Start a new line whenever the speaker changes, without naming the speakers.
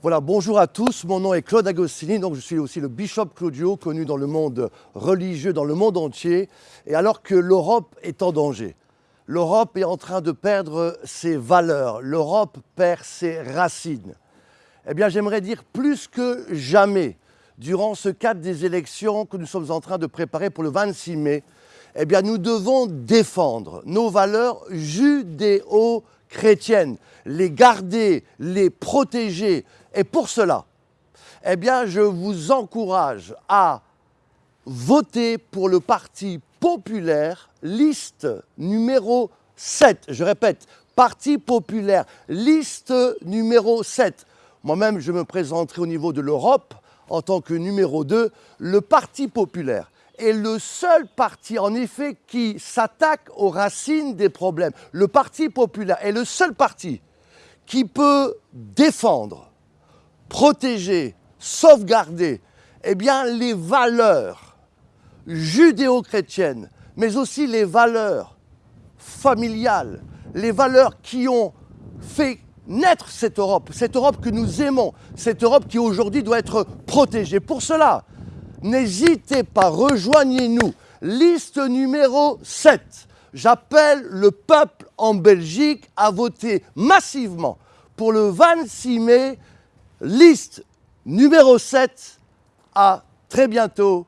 Voilà, bonjour à tous, mon nom est Claude Agostini, donc je suis aussi le bishop Claudio, connu dans le monde religieux, dans le monde entier, et alors que l'Europe est en danger. L'Europe est en train de perdre ses valeurs, l'Europe perd ses racines. Eh bien, j'aimerais dire plus que jamais, durant ce cadre des élections que nous sommes en train de préparer pour le 26 mai, eh bien, nous devons défendre nos valeurs judéo-chrétiennes, les garder, les protéger, et pour cela, eh bien, je vous encourage à voter pour le Parti populaire, liste numéro 7. Je répète, Parti populaire, liste numéro 7. Moi-même, je me présenterai au niveau de l'Europe en tant que numéro 2. Le Parti populaire est le seul parti, en effet, qui s'attaque aux racines des problèmes. Le Parti populaire est le seul parti qui peut défendre protéger, sauvegarder eh bien, les valeurs judéo-chrétiennes, mais aussi les valeurs familiales, les valeurs qui ont fait naître cette Europe, cette Europe que nous aimons, cette Europe qui aujourd'hui doit être protégée. Pour cela, n'hésitez pas, rejoignez-nous. Liste numéro 7. J'appelle le peuple en Belgique à voter massivement pour le 26 mai liste numéro 7. À très bientôt